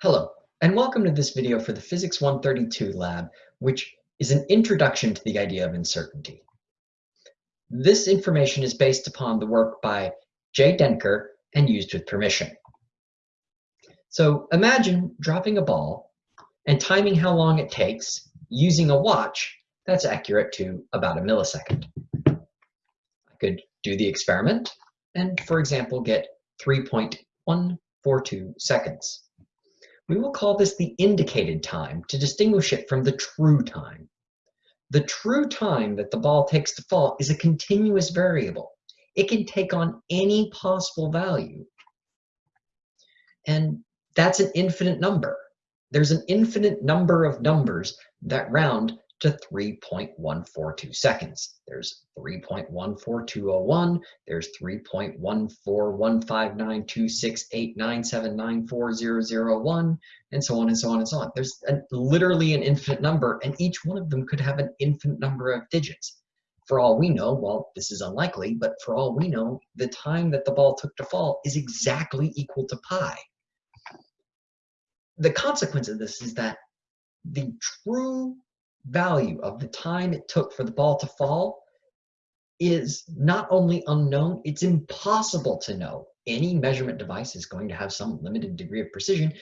Hello, and welcome to this video for the Physics 132 lab, which is an introduction to the idea of uncertainty. This information is based upon the work by Jay Denker and used with permission. So imagine dropping a ball and timing how long it takes using a watch that's accurate to about a millisecond. I could do the experiment and, for example, get 3.142 seconds. We will call this the indicated time to distinguish it from the true time. The true time that the ball takes to fall is a continuous variable. It can take on any possible value. And that's an infinite number. There's an infinite number of numbers that round to 3.142 seconds. There's 3.14201, there's 3.141592689794001, and so on and so on and so on. There's a, literally an infinite number, and each one of them could have an infinite number of digits. For all we know, well, this is unlikely, but for all we know, the time that the ball took to fall is exactly equal to pi. The consequence of this is that the true value of the time it took for the ball to fall is not only unknown, it's impossible to know. Any measurement device is going to have some limited degree of precision,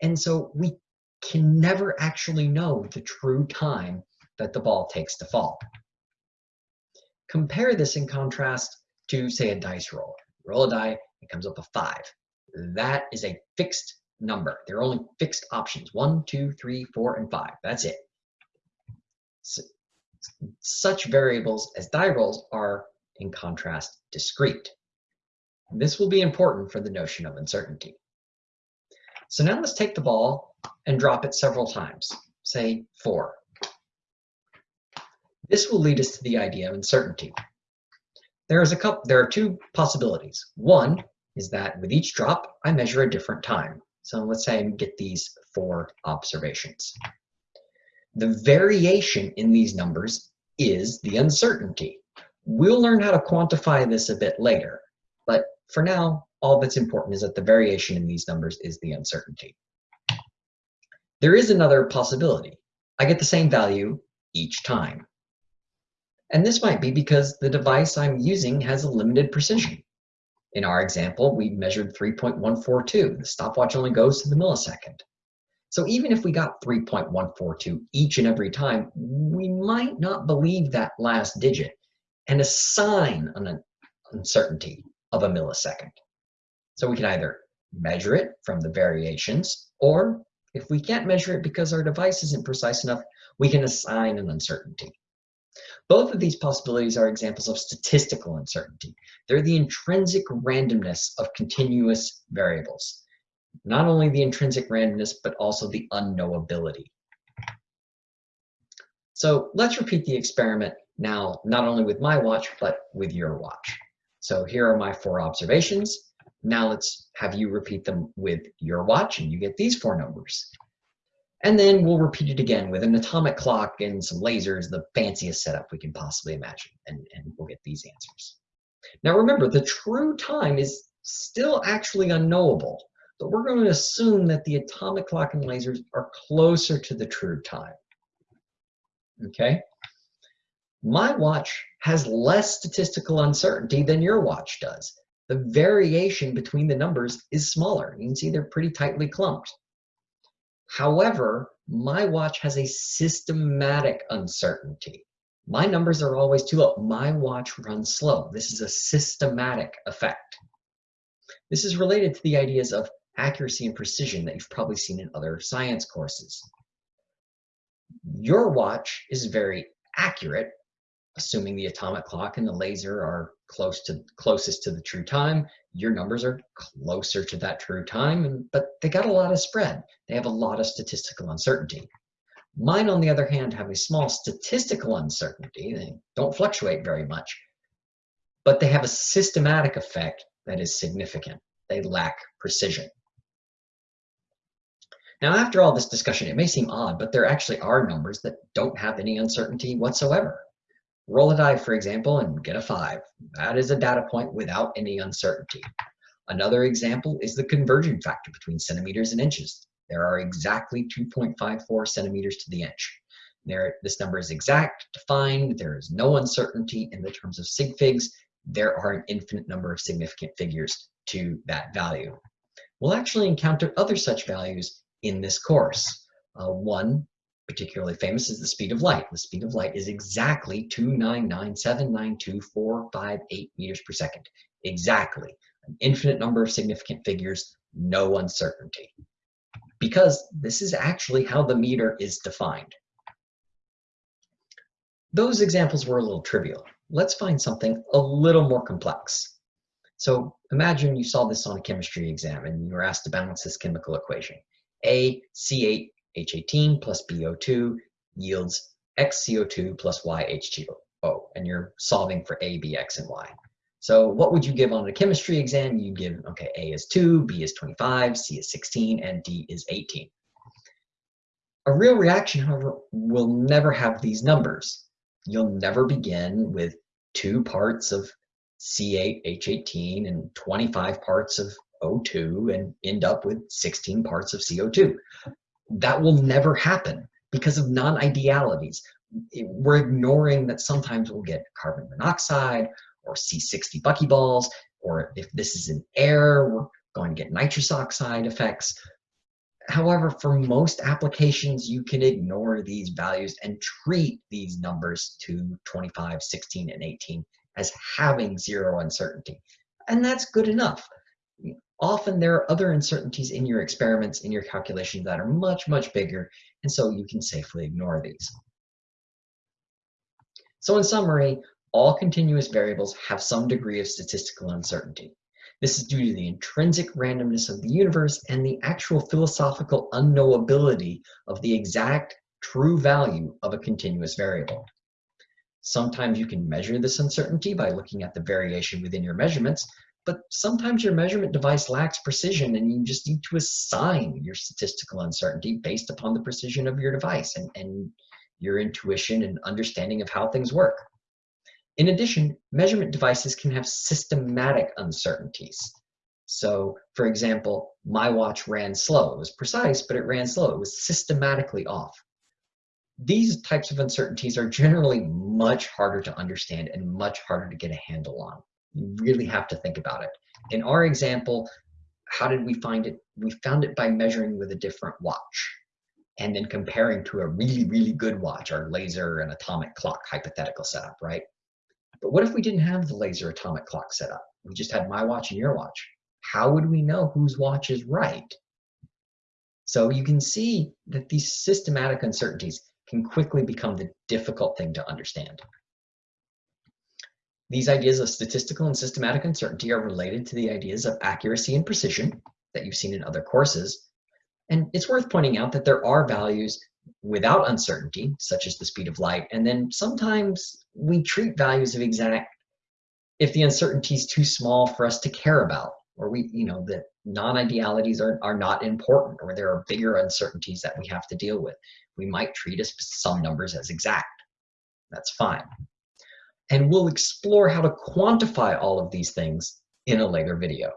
and so we can never actually know the true time that the ball takes to fall. Compare this in contrast to, say, a dice roll. Roll a die, it comes up a five. That is a fixed number. There are only fixed options, one, two, three, four, and five. That's it such variables as die rolls are, in contrast, discrete. This will be important for the notion of uncertainty. So now let's take the ball and drop it several times, say four. This will lead us to the idea of uncertainty. There, is a couple, there are two possibilities. One is that with each drop, I measure a different time. So let's say I get these four observations. The variation in these numbers is the uncertainty. We'll learn how to quantify this a bit later, but for now, all that's important is that the variation in these numbers is the uncertainty. There is another possibility. I get the same value each time. And this might be because the device I'm using has a limited precision. In our example, we measured 3.142. The stopwatch only goes to the millisecond. So even if we got 3.142 each and every time, we might not believe that last digit and assign an uncertainty of a millisecond. So we can either measure it from the variations, or if we can't measure it because our device isn't precise enough, we can assign an uncertainty. Both of these possibilities are examples of statistical uncertainty. They're the intrinsic randomness of continuous variables not only the intrinsic randomness, but also the unknowability. So let's repeat the experiment now, not only with my watch, but with your watch. So here are my four observations. Now let's have you repeat them with your watch and you get these four numbers. And then we'll repeat it again with an atomic clock and some lasers, the fanciest setup we can possibly imagine, and, and we'll get these answers. Now remember, the true time is still actually unknowable but we're going to assume that the atomic clock and lasers are closer to the true time. Okay? My watch has less statistical uncertainty than your watch does. The variation between the numbers is smaller. You can see they're pretty tightly clumped. However, my watch has a systematic uncertainty. My numbers are always too low. My watch runs slow. This is a systematic effect. This is related to the ideas of accuracy and precision that you've probably seen in other science courses. Your watch is very accurate, assuming the atomic clock and the laser are close to closest to the true time. Your numbers are closer to that true time, but they got a lot of spread. They have a lot of statistical uncertainty. Mine, on the other hand, have a small statistical uncertainty. They don't fluctuate very much, but they have a systematic effect that is significant. They lack precision. Now, after all this discussion, it may seem odd, but there actually are numbers that don't have any uncertainty whatsoever. Roll a die, for example, and get a 5. That is a data point without any uncertainty. Another example is the conversion factor between centimeters and inches. There are exactly 2.54 centimeters to the inch. There, this number is exact, defined, there is no uncertainty in the terms of sig figs. There are an infinite number of significant figures to that value. We'll actually encounter other such values in this course. Uh, one particularly famous is the speed of light. The speed of light is exactly 299792458 meters per second. Exactly. An infinite number of significant figures, no uncertainty. Because this is actually how the meter is defined. Those examples were a little trivial. Let's find something a little more complex. So imagine you saw this on a chemistry exam and you were asked to balance this chemical equation. A C8H18 plus BO2 yields XCO2 plus YH2O, and you're solving for A, B, X, and Y. So what would you give on a chemistry exam? You'd give, okay, A is 2, B is 25, C is 16, and D is 18. A real reaction, however, will never have these numbers. You'll never begin with two parts of C8H18 and 25 parts of O2 and end up with 16 parts of CO2. That will never happen because of non-idealities. We're ignoring that sometimes we'll get carbon monoxide or C60 buckyballs, or if this is in air, we're going to get nitrous oxide effects. However, for most applications, you can ignore these values and treat these numbers to 25, 16, and 18 as having zero uncertainty. And that's good enough. Often there are other uncertainties in your experiments, in your calculations that are much, much bigger, and so you can safely ignore these. So in summary, all continuous variables have some degree of statistical uncertainty. This is due to the intrinsic randomness of the universe and the actual philosophical unknowability of the exact true value of a continuous variable. Sometimes you can measure this uncertainty by looking at the variation within your measurements, but sometimes your measurement device lacks precision and you just need to assign your statistical uncertainty based upon the precision of your device and, and your intuition and understanding of how things work. In addition, measurement devices can have systematic uncertainties. So, for example, my watch ran slow. It was precise, but it ran slow. It was systematically off these types of uncertainties are generally much harder to understand and much harder to get a handle on. You really have to think about it. In our example, how did we find it? We found it by measuring with a different watch and then comparing to a really, really good watch, our laser and atomic clock hypothetical setup, right? But what if we didn't have the laser atomic clock set up? We just had my watch and your watch. How would we know whose watch is right? So you can see that these systematic uncertainties can quickly become the difficult thing to understand. These ideas of statistical and systematic uncertainty are related to the ideas of accuracy and precision that you've seen in other courses. And it's worth pointing out that there are values without uncertainty, such as the speed of light, and then sometimes we treat values of exact if the uncertainty is too small for us to care about, or we, you know, the non-idealities are, are not important, or there are bigger uncertainties that we have to deal with we might treat some numbers as exact. That's fine. And we'll explore how to quantify all of these things in a later video.